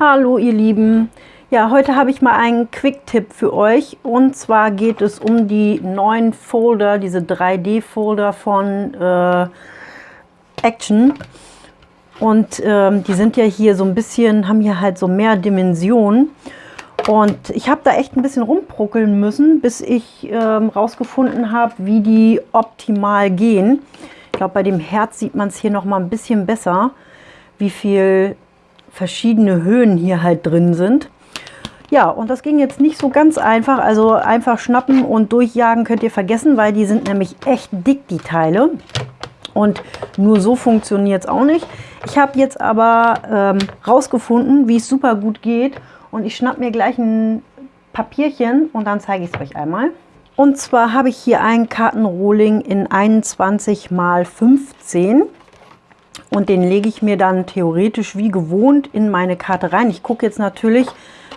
Hallo ihr Lieben, ja heute habe ich mal einen Quick-Tipp für euch. Und zwar geht es um die neuen Folder, diese 3D-Folder von äh, Action. Und ähm, die sind ja hier so ein bisschen, haben hier halt so mehr Dimensionen. Und ich habe da echt ein bisschen rumpruckeln müssen, bis ich ähm, rausgefunden habe, wie die optimal gehen. Ich glaube, bei dem Herz sieht man es hier noch mal ein bisschen besser, wie viel verschiedene Höhen hier halt drin sind. Ja, und das ging jetzt nicht so ganz einfach. Also einfach schnappen und durchjagen könnt ihr vergessen, weil die sind nämlich echt dick, die Teile. Und nur so funktioniert es auch nicht. Ich habe jetzt aber ähm, rausgefunden, wie es super gut geht. Und ich schnapp mir gleich ein Papierchen und dann zeige ich es euch einmal. Und zwar habe ich hier einen Kartenrohling in 21 x 15 und den lege ich mir dann theoretisch wie gewohnt in meine Karte rein. Ich gucke jetzt natürlich,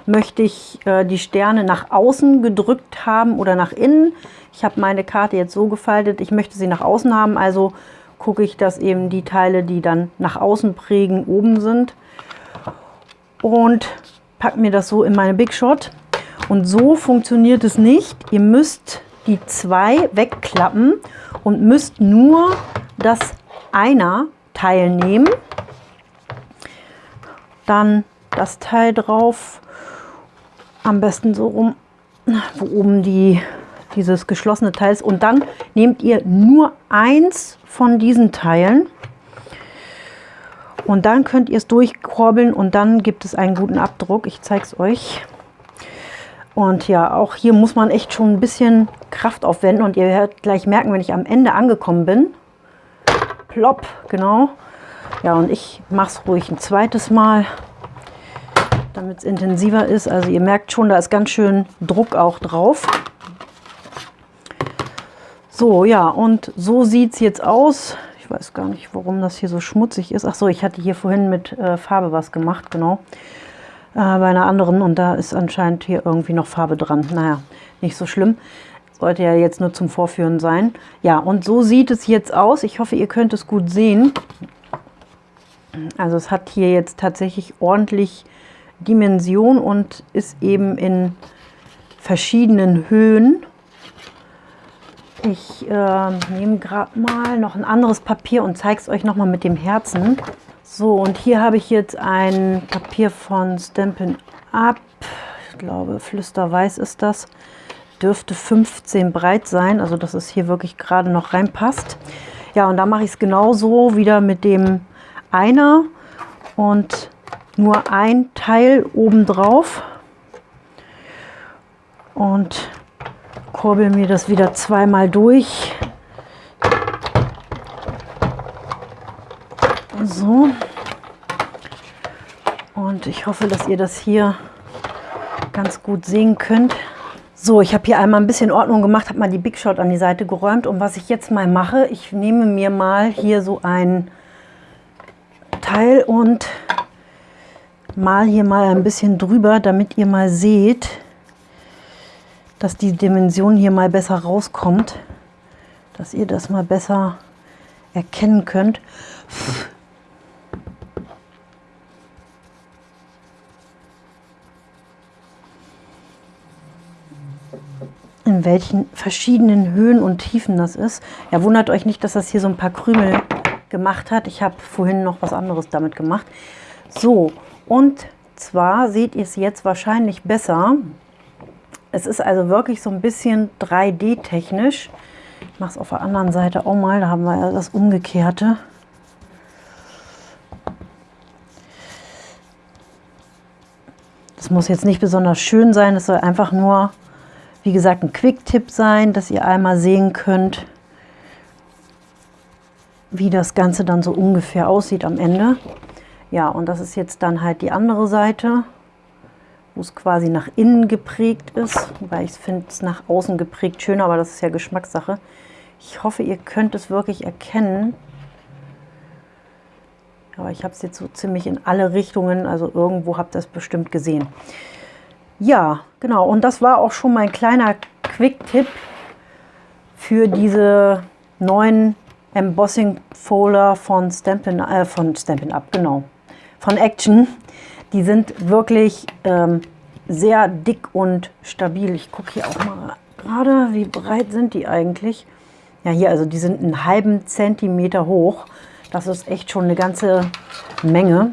möchte ich äh, die Sterne nach außen gedrückt haben oder nach innen. Ich habe meine Karte jetzt so gefaltet, ich möchte sie nach außen haben, also gucke ich, dass eben die Teile, die dann nach außen prägen, oben sind. Und packe mir das so in meine Big Shot. Und so funktioniert es nicht. Ihr müsst die zwei wegklappen und müsst nur das Einer Teil nehmen, dann das Teil drauf, am besten so rum, wo oben die, dieses geschlossene Teil ist. Und dann nehmt ihr nur eins von diesen Teilen. Und dann könnt ihr es durchkorbeln und dann gibt es einen guten Abdruck. Ich zeige es euch. Und ja, auch hier muss man echt schon ein bisschen Kraft aufwenden. Und ihr werdet gleich merken, wenn ich am Ende angekommen bin, plopp, genau. Ja, und ich mache es ruhig ein zweites Mal, damit es intensiver ist. Also ihr merkt schon, da ist ganz schön Druck auch drauf. So, ja, und so sieht es jetzt aus. Ich weiß gar nicht, warum das hier so schmutzig ist. Ach so, ich hatte hier vorhin mit äh, Farbe was gemacht, genau. Äh, bei einer anderen und da ist anscheinend hier irgendwie noch Farbe dran. Naja, nicht so schlimm. Sollte ja jetzt nur zum Vorführen sein. Ja, und so sieht es jetzt aus. Ich hoffe, ihr könnt es gut sehen. Also es hat hier jetzt tatsächlich ordentlich Dimension und ist eben in verschiedenen Höhen. Ich äh, nehme gerade mal noch ein anderes Papier und zeige es euch nochmal mit dem Herzen. So, und hier habe ich jetzt ein Papier von Stampin' Up. Ich glaube, Flüsterweiß ist das dürfte 15 breit sein, also dass es hier wirklich gerade noch reinpasst. Ja, und da mache ich es genauso wieder mit dem Einer und nur ein Teil oben drauf und kurbel mir das wieder zweimal durch. So. Und ich hoffe, dass ihr das hier ganz gut sehen könnt. So, ich habe hier einmal ein bisschen Ordnung gemacht, habe mal die Big Shot an die Seite geräumt. Und was ich jetzt mal mache, ich nehme mir mal hier so ein Teil und mal hier mal ein bisschen drüber, damit ihr mal seht, dass die Dimension hier mal besser rauskommt, dass ihr das mal besser erkennen könnt. In welchen verschiedenen Höhen und Tiefen das ist. Ja, wundert euch nicht, dass das hier so ein paar Krümel gemacht hat. Ich habe vorhin noch was anderes damit gemacht. So, und zwar seht ihr es jetzt wahrscheinlich besser. Es ist also wirklich so ein bisschen 3D-technisch. Ich mache es auf der anderen Seite auch mal, da haben wir ja das Umgekehrte. Das muss jetzt nicht besonders schön sein, es soll einfach nur wie gesagt, ein Quick-Tipp sein, dass ihr einmal sehen könnt, wie das Ganze dann so ungefähr aussieht am Ende. Ja, und das ist jetzt dann halt die andere Seite, wo es quasi nach innen geprägt ist. Wobei ich finde es nach außen geprägt schöner, aber das ist ja Geschmackssache. Ich hoffe, ihr könnt es wirklich erkennen. Aber ich habe es jetzt so ziemlich in alle Richtungen, also irgendwo habt ihr es bestimmt gesehen. Ja, genau. Und das war auch schon mein kleiner Quick-Tipp für diese neuen Embossing Folder von Stampin', äh, von Stampin' Up, genau, von Action. Die sind wirklich ähm, sehr dick und stabil. Ich gucke hier auch mal gerade, wie breit sind die eigentlich? Ja, hier, also die sind einen halben Zentimeter hoch. Das ist echt schon eine ganze Menge.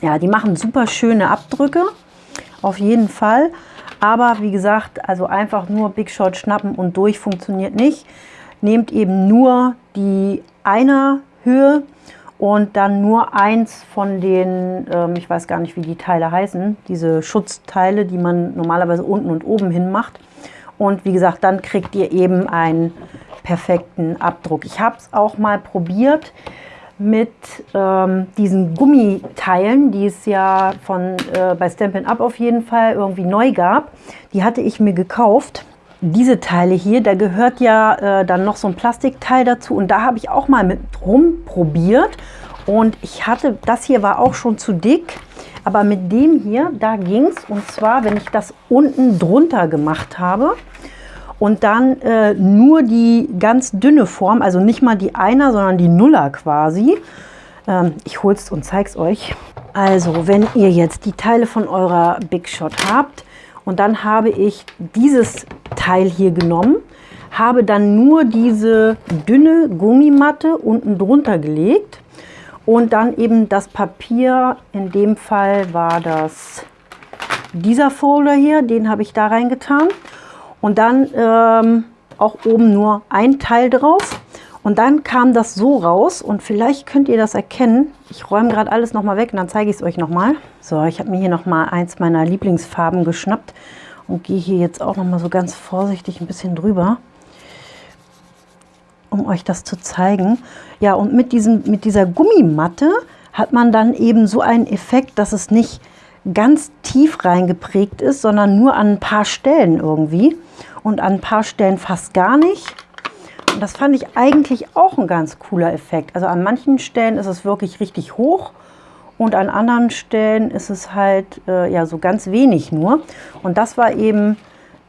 Ja, die machen super schöne Abdrücke, auf jeden Fall. Aber wie gesagt, also einfach nur Big Shot schnappen und durch funktioniert nicht. Nehmt eben nur die einer Höhe und dann nur eins von den, ähm, ich weiß gar nicht, wie die Teile heißen, diese Schutzteile, die man normalerweise unten und oben hin macht. Und wie gesagt, dann kriegt ihr eben einen perfekten Abdruck. Ich habe es auch mal probiert mit ähm, diesen Gummiteilen, die es ja von äh, bei Stampin' Up auf jeden Fall irgendwie neu gab. Die hatte ich mir gekauft. Diese Teile hier, da gehört ja äh, dann noch so ein Plastikteil dazu und da habe ich auch mal mit rumprobiert und ich hatte, das hier war auch schon zu dick, aber mit dem hier, da ging es und zwar, wenn ich das unten drunter gemacht habe, und dann äh, nur die ganz dünne Form, also nicht mal die Einer, sondern die Nuller quasi. Ähm, ich hole es und zeige es euch. Also, wenn ihr jetzt die Teile von eurer Big Shot habt und dann habe ich dieses Teil hier genommen, habe dann nur diese dünne Gummimatte unten drunter gelegt und dann eben das Papier, in dem Fall war das dieser Folder hier, den habe ich da reingetan und dann ähm, auch oben nur ein Teil drauf. Und dann kam das so raus und vielleicht könnt ihr das erkennen. Ich räume gerade alles nochmal weg und dann zeige ich es euch nochmal. So, ich habe mir hier nochmal eins meiner Lieblingsfarben geschnappt und gehe hier jetzt auch nochmal so ganz vorsichtig ein bisschen drüber, um euch das zu zeigen. Ja, und mit, diesem, mit dieser Gummimatte hat man dann eben so einen Effekt, dass es nicht ganz tief reingeprägt ist, sondern nur an ein paar Stellen irgendwie und an ein paar Stellen fast gar nicht. Und das fand ich eigentlich auch ein ganz cooler Effekt. Also an manchen Stellen ist es wirklich richtig hoch und an anderen Stellen ist es halt äh, ja so ganz wenig nur. Und das war eben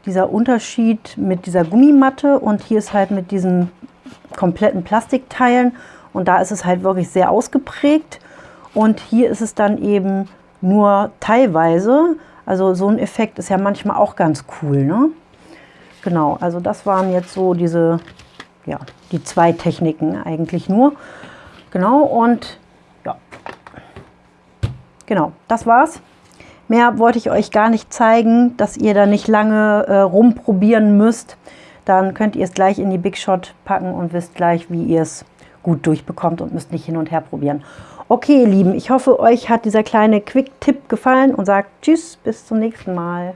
dieser Unterschied mit dieser Gummimatte und hier ist halt mit diesen kompletten Plastikteilen und da ist es halt wirklich sehr ausgeprägt und hier ist es dann eben nur teilweise. Also so ein Effekt ist ja manchmal auch ganz cool. Ne? Genau, also das waren jetzt so diese, ja, die zwei Techniken eigentlich nur. Genau, und ja, genau, das war's. Mehr wollte ich euch gar nicht zeigen, dass ihr da nicht lange äh, rumprobieren müsst. Dann könnt ihr es gleich in die Big Shot packen und wisst gleich, wie ihr es gut durchbekommt und müsst nicht hin und her probieren. Okay, ihr Lieben, ich hoffe, euch hat dieser kleine Quick-Tipp gefallen und sagt Tschüss, bis zum nächsten Mal.